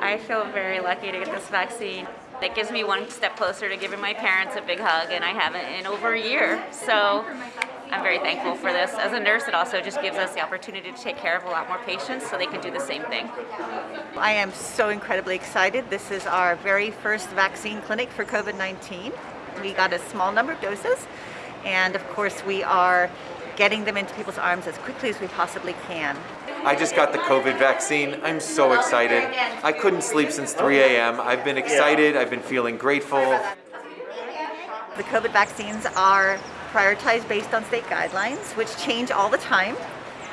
I feel very lucky to get this vaccine. It gives me one step closer to giving my parents a big hug, and I haven't in over a year. So I'm very thankful for this. As a nurse, it also just gives us the opportunity to take care of a lot more patients so they can do the same thing. I am so incredibly excited. This is our very first vaccine clinic for COVID-19. We got a small number of doses, and of course we are getting them into people's arms as quickly as we possibly can. I just got the COVID vaccine. I'm so excited. I couldn't sleep since 3 a.m. I've been excited. I've been feeling grateful. The COVID vaccines are prioritized based on state guidelines, which change all the time.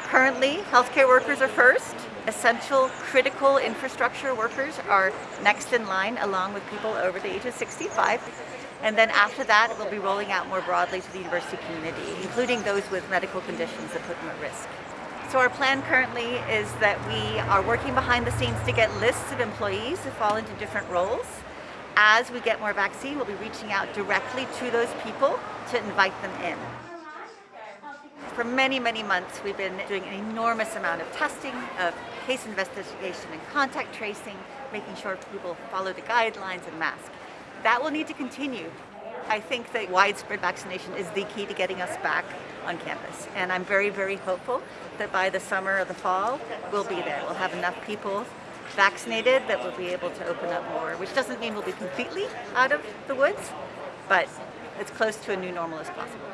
Currently, healthcare workers are first. Essential critical infrastructure workers are next in line along with people over the age of 65. And then after that, we'll be rolling out more broadly to the university community, including those with medical conditions that put them at risk. So our plan currently is that we are working behind the scenes to get lists of employees who fall into different roles. As we get more vaccine, we'll be reaching out directly to those people to invite them in. For many, many months, we've been doing an enormous amount of testing, of case investigation and contact tracing, making sure people follow the guidelines and mask. That will need to continue I think that widespread vaccination is the key to getting us back on campus. And I'm very, very hopeful that by the summer or the fall, we'll be there. We'll have enough people vaccinated that we'll be able to open up more, which doesn't mean we'll be completely out of the woods, but as close to a new normal as possible.